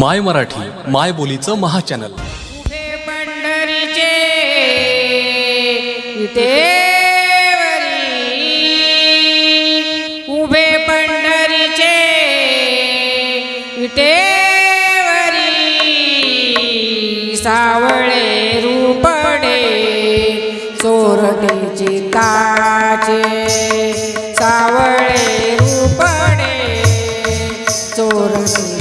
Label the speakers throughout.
Speaker 1: माय मराठी माय बोलीचं महाचॅनल.
Speaker 2: उभे पंढरीचे इटेवरी उभे पंढरीचे इटेवरी सावळे रूपडे चोरटे चिताचे सावळे रूपडे चोरटे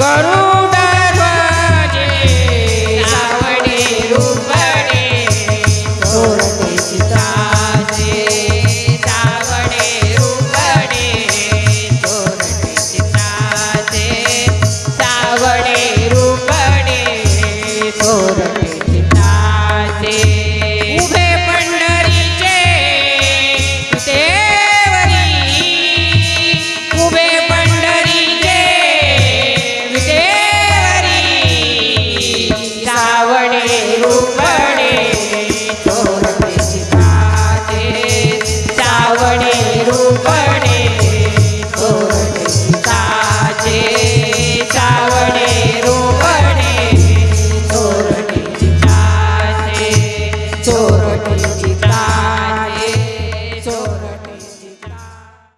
Speaker 2: करू